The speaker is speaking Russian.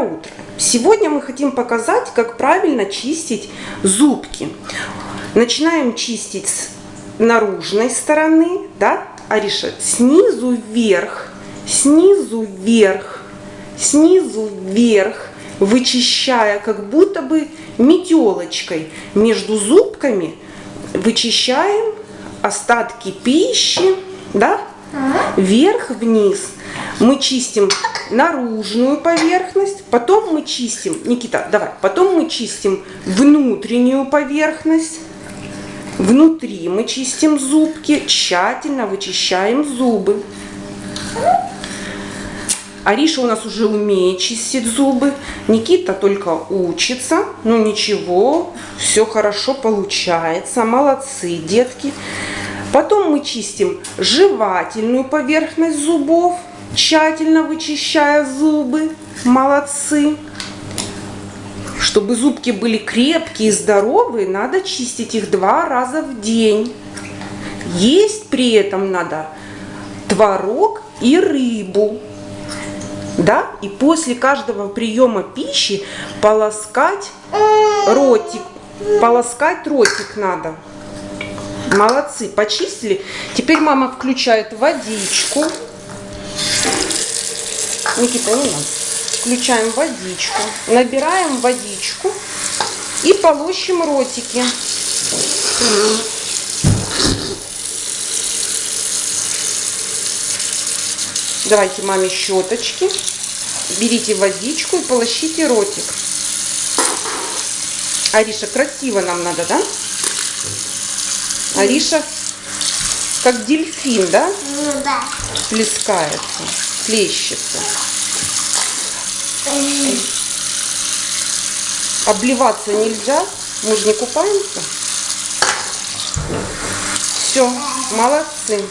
Доброе утро! Сегодня мы хотим показать, как правильно чистить зубки. Начинаем чистить с наружной стороны, да, Ариша, снизу вверх, снизу вверх, снизу вверх, вычищая как будто бы метелочкой между зубками, вычищаем остатки пищи, да, вверх-вниз. Мы чистим наружную поверхность, потом мы чистим, Никита, давай, потом мы чистим внутреннюю поверхность. Внутри мы чистим зубки, тщательно вычищаем зубы. Ариша у нас уже умеет чистить зубы. Никита только учится. Ну ничего, все хорошо получается. Молодцы, детки. Потом мы чистим жевательную поверхность зубов, тщательно вычищая зубы. Молодцы. Чтобы зубки были крепкие и здоровые, надо чистить их два раза в день. Есть при этом надо творог и рыбу. Да? И после каждого приема пищи полоскать ротик. Полоскать ротик надо. Молодцы, почистили. Теперь мама включает водичку. Никита, не надо. Включаем водичку. Набираем водичку и полощем ротики. Давайте маме щеточки. Берите водичку и полощите ротик. Ариша, красиво нам надо, да? Ариша как дельфин, да? Ну да. Плескается, плещется. Обливаться нельзя. Мы же не купаемся. Все, молодцы.